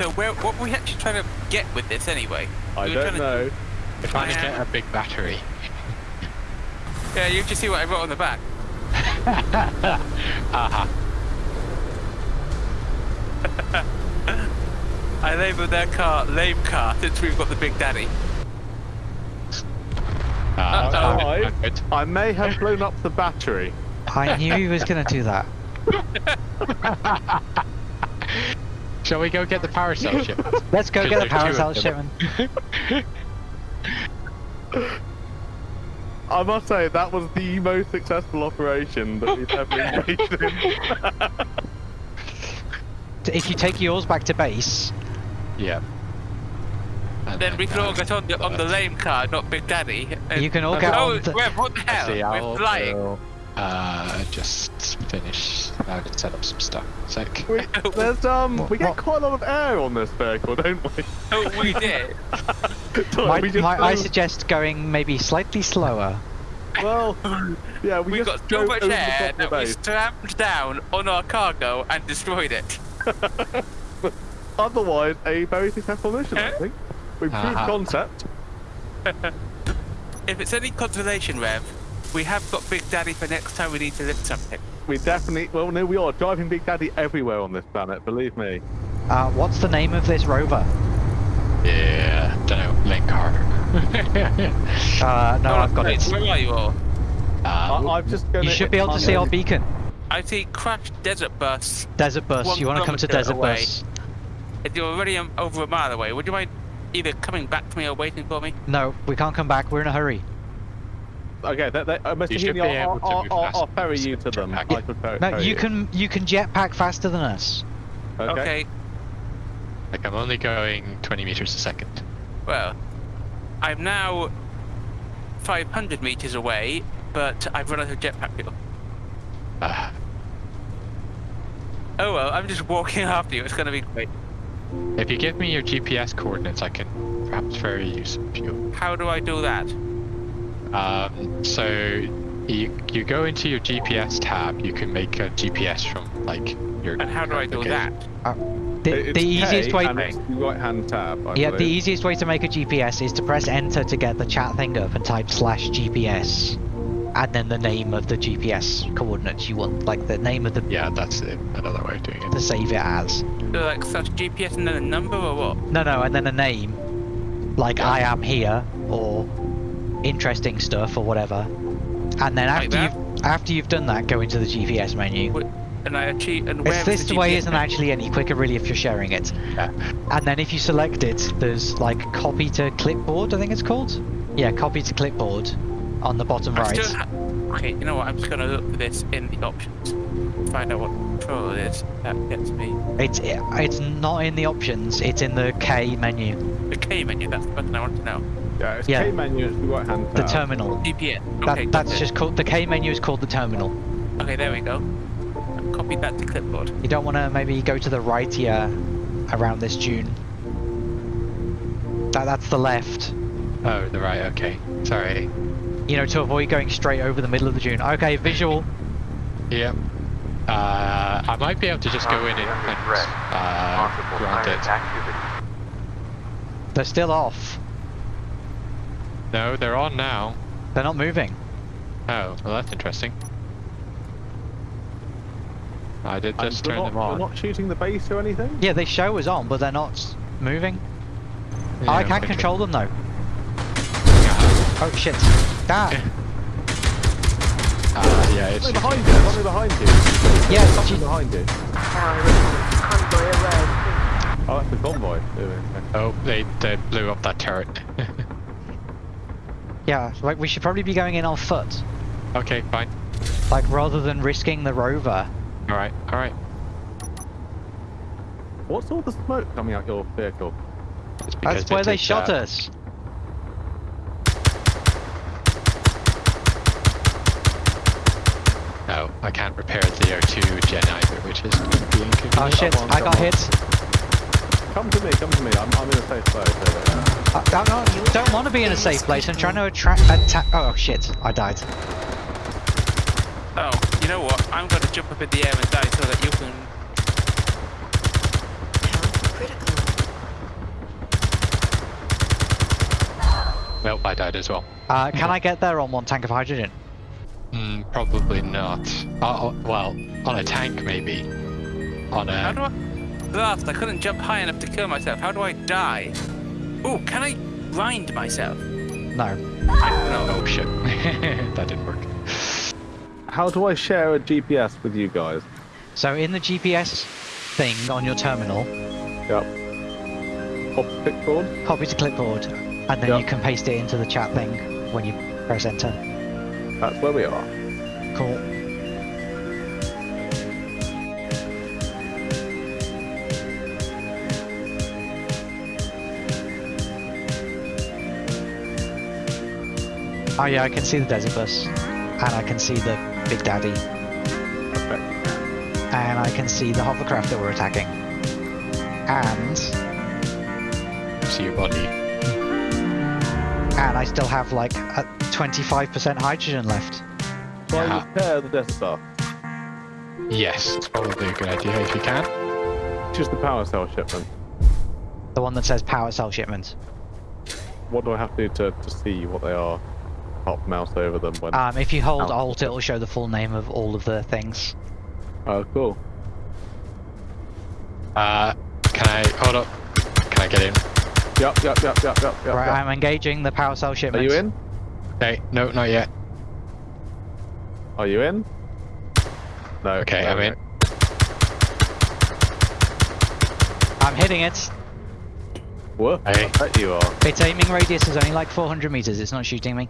So where, what were we actually trying to get with this anyway? I We were don't trying to- know. We're trying to get a big battery. Yeah, you just see what I wrote on the back. Aha. I labelled their car lame car since we've got the Big Daddy. Uh, Uh-oh. I'm. I may have blown up the battery. I knew he was gonna do that. Shall we go get the power cell ship? Let's go get the do power cell of them. shipment. I must say that was the most successful operation that we've ever engaged in. If you take yours back to base, yeah. And Then we can all uh, get on the, on the lame car, not Big Daddy. and- You can all Okay. get Oh, on the... Rev, what the hell? We're flying. will, uh, just finish out and set up some stuff. Sec. we, there's um, What- we get what- quite a lot of air on this vehicle, don't we? Oh, we did. Might, we just might I suggest going maybe slightly slower? Well, yeah, we, We just got so much air top of that we base. slammed down on our cargo and destroyed it. Otherwise, a very successful mission, I think. We've proved Uh-huh. concept. If it's any consolation, Rev, we have got Big Daddy for next time we need to lift something. We definitely, well, no, we are driving Big Daddy everywhere on this planet. Believe me. Uh, what's the name of this rover? Yeah. Don't know. Link car. Uh, no, I've got it. Where are you all? I, um, I've just gonna. You should be able to see our beacon. I see crashed desert bus. Desert bus. You want to come to Desert away. bus? If You're already um, over a mile away. Would you mind either coming back to me or waiting for me? No, we can't come back. We're in a hurry. Okay, they, they, uh, Mr. You should Heaney, I'll, I'll, I'll, I'll ferry you to to them. jetpack. I could ferry, No, ferry you can you can jetpack faster than us. Okay. Okay. like I'm only going 20 meters a second. Well, I'm now 500 meters away, but I've run out of jetpack fuel. Uh, Oh well, I'm just walking after you. It's gonna be great. if you give me your GPS coordinates, I can perhaps ferry you some fuel. How do I do that? Um, so you you go into your GPS tab. You can make a GPS from like your. And how do I do location. that? The, the easiest way. and it's the right-hand tab. I Yeah, the easiest way to make a GPS is to press enter to get the chat thing up and type slash GPS, and then the name of the GPS coordinates you want, like the name of the Yeah, that's it. Another way of doing it. to save it as. Do like such GPS and then a number or what? No, no, and then a name, like I am here or interesting stuff or whatever. And then after that? you've after you've done that, go into the GPS menu. Wh- And I achieve. And It's, this the way isn't actually any quicker really if you're sharing it. Yeah. And then if you select it, there's like copy to clipboard, I think it's called. Yeah, copy to clipboard on the bottom I right. still okay, you know what? I'm just gonna look for this in the options. Find out what control it is. That gets me. It's it's not in the options. It's in the K menu, The K menu. That's the button I want to know. Yeah, it's Yeah. K menu, it's the right-hand tab. the terminal. GPS. That, Okay, got that's it. just called the K menu is called the terminal. Okay, there we go. I've copied that to clipboard. You don't want to maybe go to the right here, around this dune. That that's the left. Oh, the right. Okay. Sorry. You know, to avoid going straight over the middle of the dune. Okay, visual. Yep. Uh, I might be able to just go in and, and uh, grant it. They're still off. No, they're on now. They're not moving. Oh, well that's interesting. I did just turn not, them on. We're not shooting the base or anything? Yeah, they show us on, but they're not moving. Yeah, I can okay. control them though. Oh shit. That. uh, yeah, it's Something behind you, something behind you. Yeah, Something gee- behind you. Oh, that's the convoy. Oh, they they blew up that turret. yeah. Like we should probably be going in on foot. okay, fine. Like rather than risking the rover. All right, all right. What's all the smoke coming out your vehicle? That's where they shot that. us. No, I can't repair the R2 gen either, which is being to. Oh shit! On, I got on. hit. Come to me, come to me. I'm, I'm in a safe place. Don't want to be in a safe place. I'm trying to attract attack. Oh shit! I died. Oh, you know what? I'm going to jump up in the air and die so that you can. Critical. I died as well. Uh, can I get there on one tank of hydrogen? Mm, probably not. Oh, well, on a tank maybe. On a do I? Last, I couldn't jump high enough to kill myself. How do I die? Ooh, can I grind myself? No. I don't know. Oh shit, that didn't work. How do I share a GPS with you guys? So in the GPS thing on your terminal, Yep. Copy to clipboard. copy to clipboard, and then Yep. you can paste it into the chat thing when you press enter. That's where we are. Cool. Oh yeah, I can see the desert bus, and I can see the Big Daddy, Okay. and I can see the hovercraft that we're attacking, and See your body. and I still have like a 25% hydrogen left. So I Yeah. repair the Desert Star. Yes, it's probably a good idea if you can. Just the power cell shipment. The one that says power cell shipment. What do I have to do to, to see what they are? Pop mouse over them when. Um, if you hold. Alt, it will show the full name of all of the things. oh, cool. Uh, can I hold up? Can I get in? Yep, yep, yep, yep, yep, yep. right, yep. I'm engaging the power cell Are you in? Hey, no, not yet. Are you in? No. Okay, no, I'm in. I'm hitting it. What? Hey. I bet you are. Its aiming radius is only like 400 meters. It's not shooting me.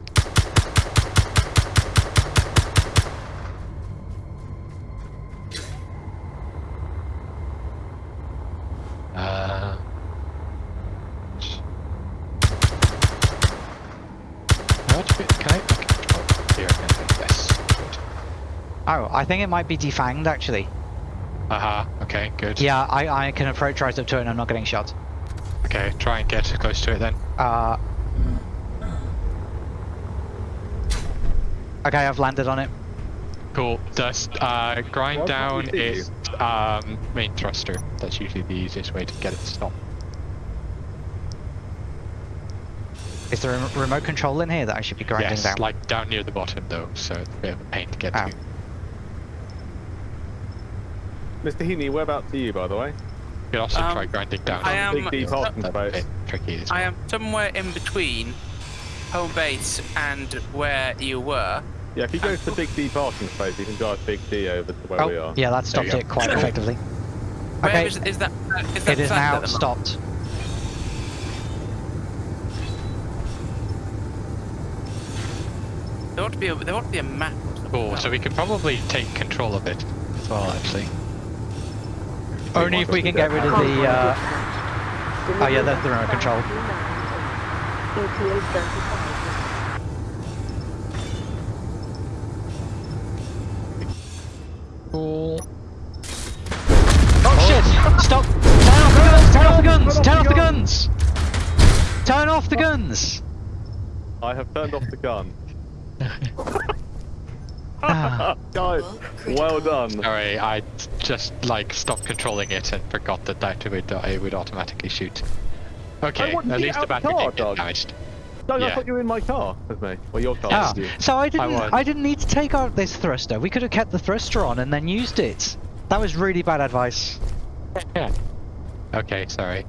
Think it might be defanged actually. Aha, okay, good. Yeah, I, I can approach right up to it and I'm not getting shot. Okay, try and get close to it then. Uh. Okay, I've landed on it. Cool. Just uh, grind Why can't down we its um, main thruster. That's usually the easiest way to get it to stop. Is there a remote control in here that I should be grinding yes, down? like down near the bottom though, so it's a bit of a pain to get Oh. to. Mr. Heaney, whereabouts are you, by the way? You can also Um, try grinding down. I am- Big D the- parking that's space. tricky as I am somewhere in between home base and where you were. Yeah, if you go to the Big D parking space, you can drive Big D over to where we oh, are. yeah, that There stopped it quite effectively. Where Okay, is, is that? uh, Is that it is now at the moment? stopped. There ought to be a, there ought to be a map. or something. Cool, so we can probably take control of it as well, actually. Only if we can get rid of the. Uh... Oh yeah, that's the remote control. Cool. Oh shit! Stop! Turn off the guns! Turn off the guns! Turn off the guns! I have turned off the gun. Ah. Guys, well done. Sorry, I just like stopped controlling it and forgot that that would, uh, it would automatically shoot. Okay, at least the battery car, didn't get Doug. damaged. Doug, I thought you were in my car with me. Well, your car Ah, you. so I didn't. was. I, didn't need to take out this thruster. We could have kept the thruster on and then used it. That was really bad advice. Yeah. Okay, sorry.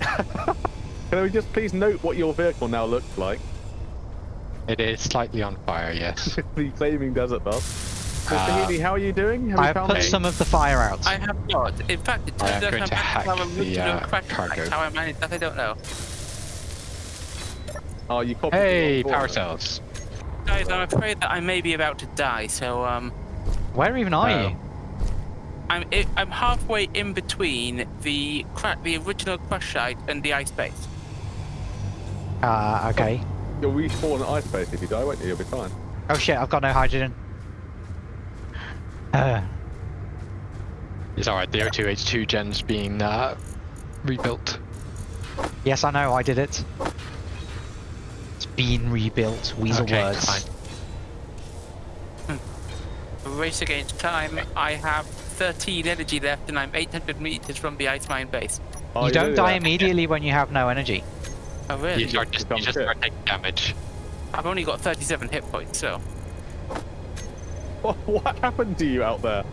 Can we just please note what your vehicle now looks like? It is slightly on fire, yes. the flaming desert bus. Mr. Uh, Heaney, how are you doing? Have I you have found put Okay. some of the fire out. I have not. In fact, it I turns am out going I to managed hack have a the, uh, crash cargo. How I managed that, I don't know. Oh, you copied Hey, power cells. Guys, I'm afraid that I may be about to die, so um, Where even are Oh. you? I'm i I'm halfway in between the cra- the original crash site and the ice base. Ah, okay. You'll respawn in ice base if you die, won't you? You'll be fine. Oh shit! I've got no hydrogen. Uh, It's alright, the O2H2 gen's being uh, rebuilt. yes, I know. I did it. It's been rebuilt. Weasel okay, words. fine. Race against time. I have 13 energy left, and I'm 800 meters from the ice mine base. Oh, you don't did die that? immediately when you have no energy. Oh, really? You start just, you just start taking damage. I've only got 37 hit points, so. What happened to you out there?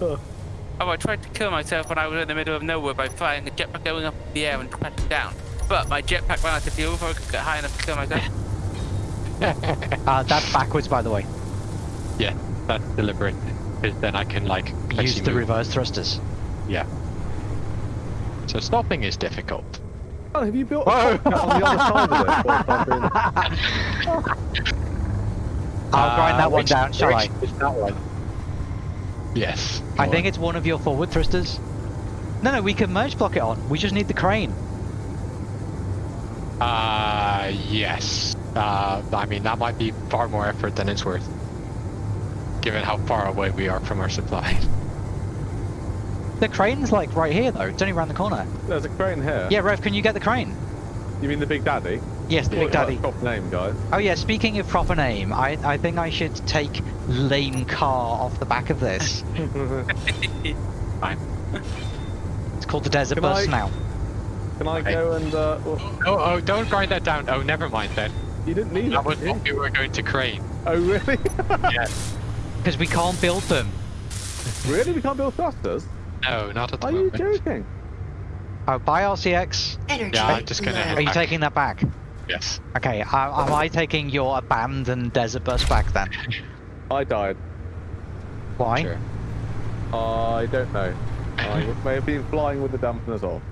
Oh, I tried to kill myself when I was in the middle of nowhere by flying a jetpack going up in the air and crashing down. But my jetpack ran out of fuel before I could get high enough to kill myself. Uh, that's backwards, by the way. Yeah, that's deliberate. Because then I can like Use the move. reverse thrusters. Yeah. So stopping is difficult. Oh, have you built a cockpit on the other side of it? or something? I'll grind that Uh, one down, shall I? that one? Yes. I go think on. it's one of your forward thrusters. No, no, we can merge block it on. We just need the crane. Uh, yes. Uh, I mean, that might be far more effort than it's worth. Given how far away we are from our supply. The crane's like right here, though. It's only around the corner. There's a crane here. Yeah, Rev, can you get the crane? You mean the Big Daddy? Yes, the Big Daddy. that's Proper name, guys. Oh yeah, speaking of proper name, I, I think I should take lame car off the back of this. Fine. It's called the Desert Can Bus I- now. Can I Okay. go and? Uh, well, Oh, oh, don't grind that down. Oh, never mind then. you didn't need That it. was did you? what we were going to crane. Oh really? Yes. Because we can't build them. really? We can't build thrusters? No, not at the Are you joking? Oh, bye RCX. Energy. Yeah, I'm just gonna low. head Are you back. taking that back? Yes. Okay, uh, am I taking your abandoned Desert Bus back then? I died. Why? Sure. I don't know. I may have been flying with the dampeners off.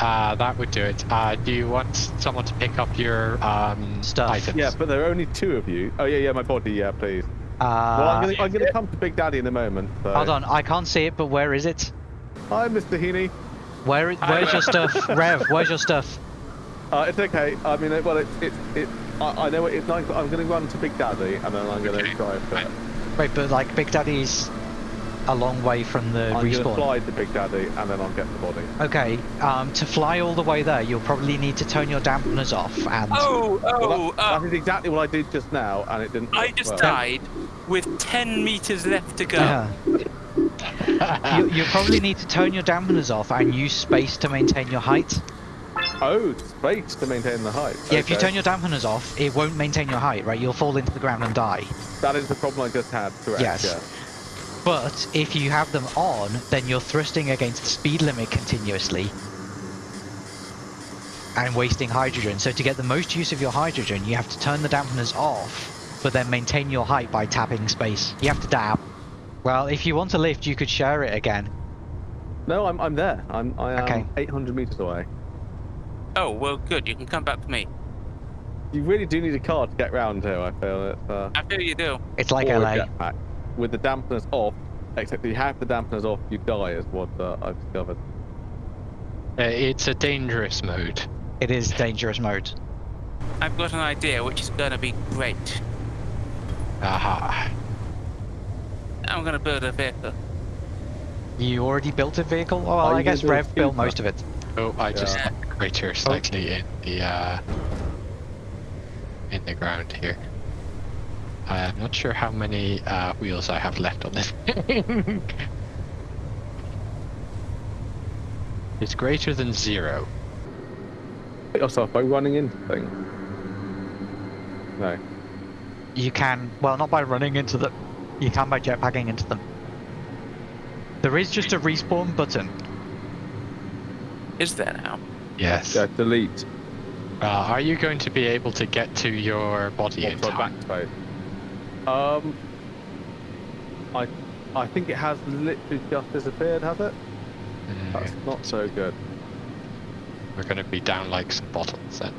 Uh, that would do it. Uh, do you want someone to pick up your um, Stuff. items? Yeah, but there are only two of you. Oh yeah, yeah, my body. Yeah, please. Uh, well, I'm gonna, I'm gonna come to Big Daddy in a moment. So. Hold on, I can't see it, but where is it? Hi, Mr. Heaney. Where? i- Where's your stuff, Rev? Where's your stuff? Uh, it's okay. I mean, well, it's it, it. I, I know it, it's nine. I'm gonna run to Big Daddy and then I'm gonna Okay, drive to. fine. Wait, but like Big Daddy's a long way from the I'm gonna respawn. fly to Big Daddy and then I'll get the body. Okay, um, to fly all the way there, you'll probably need to turn your dampeners off and. Oh, Well, oh, that, uh, that is exactly what I did just now, and it didn't. I just well. died with 10 meters left to go. Yeah. you, you'll probably need to turn your dampeners off and use space to maintain your height. Oh, space to maintain the height. Yeah, if you turn your dampeners off, it won't maintain your height, right? You'll fall into the ground and die. That is the problem I just had. Correct. Yes. Yeah. But if you have them on, then you're thrusting against the speed limit continuously and wasting hydrogen. So to get the most use of your hydrogen, you have to turn the dampeners off, but then maintain your height by tapping space. You have to dab. Well, if you want to lift, you could share it again. No, I'm I'm there. I'm I am Okay. 800 meters away. Oh, well, good. You can come back to me. You really do need a car to get round here. I feel it. Uh, I feel you do. It's like or a LA. Jetpack. With the dampeners off, except if you have the dampeners off, you die. Is what uh, I've discovered. Uh, it's a dangerous mode. It is dangerous mode. I've got an idea which is gonna be great. Aha. I'm gonna build a vehicle. You already built a vehicle? Oh, well, Are I guess gonna do a Rev built scooter? most of it. Oh, I just Yeah. knocked the crater slightly in the uh, in the ground here. I'm not sure how many uh, wheels I have left on this. thing. it's greater than zero. Hit yourself by running into things. No. You can, well, not by running into them. You can by jetpacking into them. There is just a respawn button. Is there now? Yes. Yeah. Delete. Uh, are you going to be able to get to your body in Also time? Backspace. Um. I I think it has literally just disappeared. Has it? Mm, That's not so good. We're going to be down like some bottles then.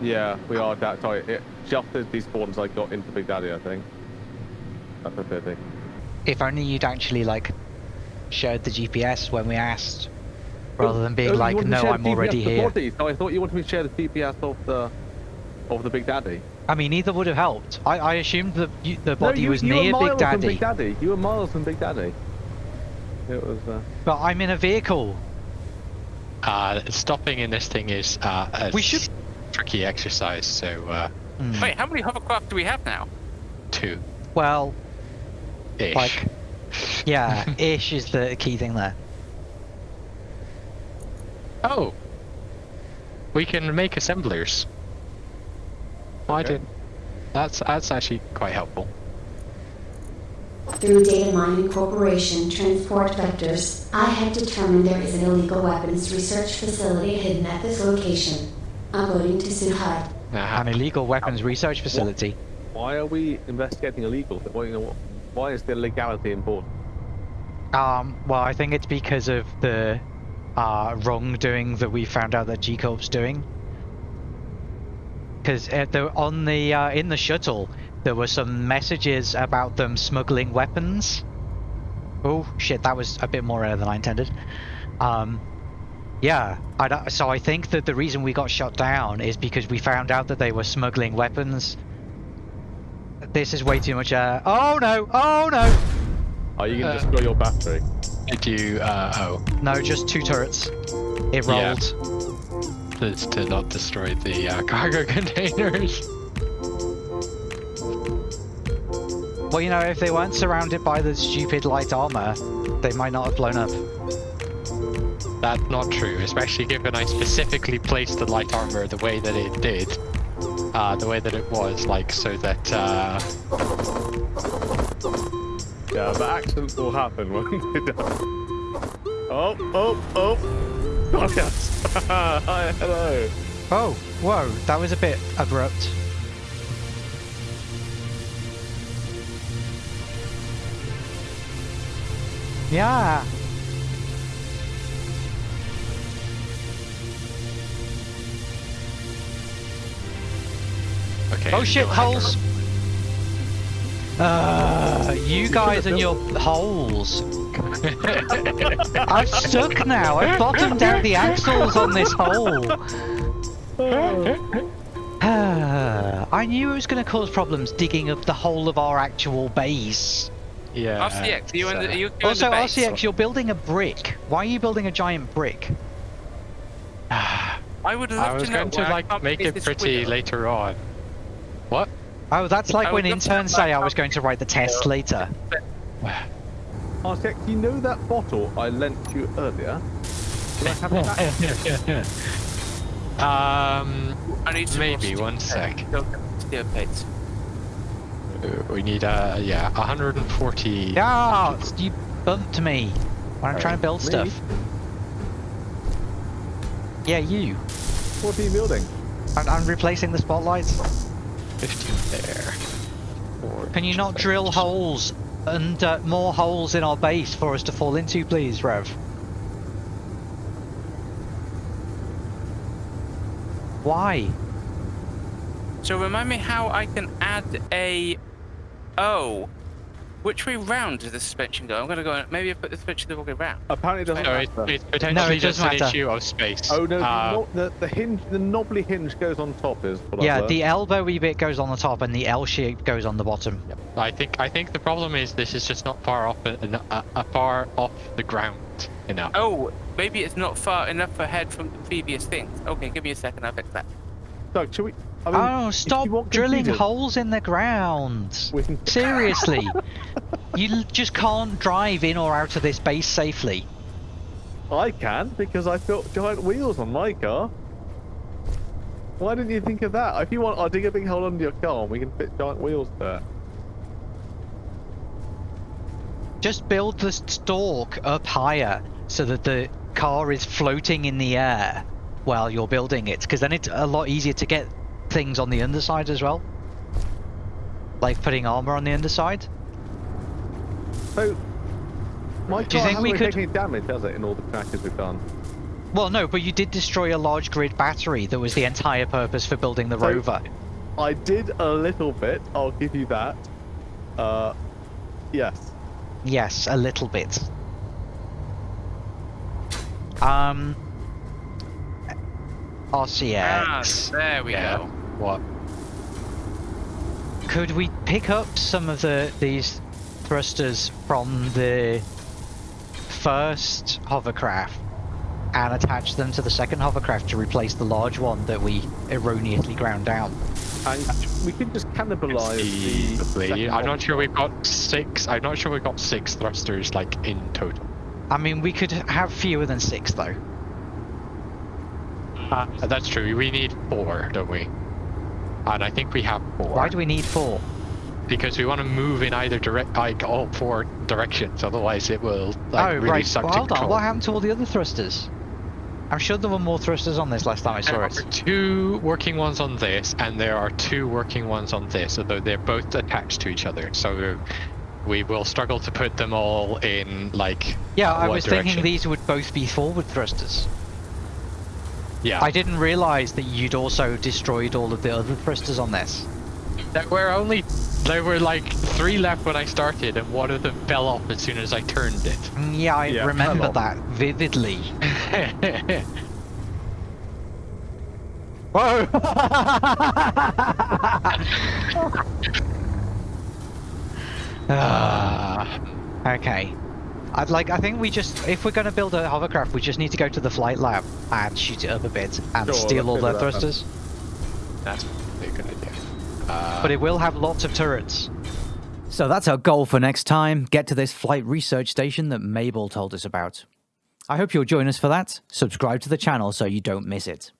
Yeah, we are that tight. It just as these spawns I got into Big Daddy, I think. That's a pity. If only you'd actually, like, shared the GPS when we asked, rather than Oh, being you like, wanted me to no, I'm the already GPS of the here. Body. So I thought you wanted me to share the GPS of the of the Big Daddy. I mean, either would have helped. I, I assumed the you, the body no, you, was you near were Big miles From Daddy, Big Daddy. You were miles from Big Daddy. It was. Uh... but I'm in a vehicle. Uh, stopping in this thing is uh, a We should- tricky exercise, so uh, Hmm. Wait, how many hovercraft do we have now? two Well, ish. like, yeah, ish is the key thing there. Oh. we can make assemblers. Why Okay. did? That's that's actually quite helpful. Through Data Mining Corporation Transport Vectors, I have determined there is an illegal weapons research facility hidden at this location. Uploading to Suhai. Uh, An illegal weapons research facility. Why are we investigating illegal? Why, you know, what- why is the legality important? Um, well, I think it's because of the uh, wrongdoing that we found out that G Corp's doing. Because the, on the uh, in the shuttle, there were some messages about them smuggling weapons. Oh shit, that was a bit more rare than I intended. Um, yeah, I don't- so I think that the reason we got shot down is because we found out that they were smuggling weapons. This is way too much. air. oh no! Oh no! Are you going Uh, to destroy your battery? did you? Uh, oh, No, just two turrets. It Yeah. Rolled. to, to not destroy the uh, cargo containers. Well, you know, if they weren't surrounded by the stupid light armor, they might not have blown up. That's not true, especially given I specifically placed the light armor the way that it did. Uh, the way that it was, like, so that, uh, Yeah, but accidents will happen when they don't. Oh, oh, oh! Oh, yes! Hi, hello! Oh, whoa, that was a bit abrupt. Yeah. okay. Oh shit, you'll have to- holes! Uh, you guys and your holes. I'm stuck now. I've bottomed out the axles on this hole. I knew it was going to cause problems digging up the whole of our actual base. Yeah. RCX, are you in the, are you, you're Also, in the base? RCX, you're building a brick. Why are you building a giant brick? I would love I was to know going to like make it pretty window. later on. What? Oh, that's like I when would love to interns say I was going to write the test later. RCX, you know that bottle I lent you earlier? Can I have it back? um, I need some maybe one sec. steel- Steel plates. we need uh, yeah, 140. Yeah, you bumped me when I'm trying to build Me? stuff. Yeah, you. What are you building? I'm, I'm replacing the spotlights. 15 there. Four, Can you not drill holes and uh, more holes in our base for us to fall into, please, Rev? Why? So remind me how I can add a. Oh, which way round does the suspension go? I'm gonna go. Maybe I put the suspension the wrong way round. Apparently it doesn't No, it, matter. it's potentially it just does an issue of space. Oh no, the, Uh, the, the hinge, the knobbly hinge goes on top is what yeah, I've the elbowy bit goes on the top and the L shape goes on the bottom. I think I think the problem is this is just not far off en- uh, uh, far off the ground enough. Oh, maybe it's not far enough ahead from the previous things. Okay, give me a second. I'll fix that. Doug, should we? I mean, oh, stop drilling computers, holes in the ground. Seriously. you just can't drive in or out of this base safely. I can because I've got giant wheels on my car. Why didn't you think of that? If you want, I'll dig a big hole under your car and we can fit giant wheels there. Just build the stalk up higher so that the car is floating in the air while you're building it, because then it's a lot easier to get things on the underside as well. Like putting armor on the underside. So, my Do you car think we could- taken any damage, has it, in all the crashes we've done? Well, no, but you did destroy a large grid battery that was the entire purpose for building the So- rover. I did a little bit. I'll give you that. Uh, yes. Yes, a little bit. Um, RCX. Ah, there we Yeah. go. What? Could we pick up some of the these thrusters from the first hovercraft and attach them to the second hovercraft to replace the large one that we erroneously ground down? And we could just cannibalize the. Conceivably. second I'm not sure we've got six. I'm not sure we've got six thrusters like in total. I mean, we could have fewer than six though. Uh, that's true. We need four, don't we? And I think we have four. Why do we need four? Because we want to move in either direct, like all four directions. Otherwise, it will like oh, really right. suck Well, to hold on. What happened to all the other thrusters? I'm sure there were more thrusters on this last time I saw There are it. two working ones on this, and there are two working ones on this, although they're both attached to each other. So we will struggle to put them all in like. Yeah, I was direction. thinking these would both be forward thrusters. Yeah, I didn't realize that you'd also destroyed all of the other thrusters on this. There were only there were like three left when I started, and one of them fell off as soon as I turned it. Mm, Yeah, I Yeah, remember that vividly. Whoa! Ah, okay. I'd like. I think we just, if we're going to build a hovercraft, we just need to go to the flight lab and shoot it up a bit and Sure, steal all their do that then. thrusters. That's a good idea. Uh, But it will have lots of turrets. So that's our goal for next time get to this flight research station that Mabel told us about. I hope you'll join us for that. Subscribe to the channel so you don't miss it.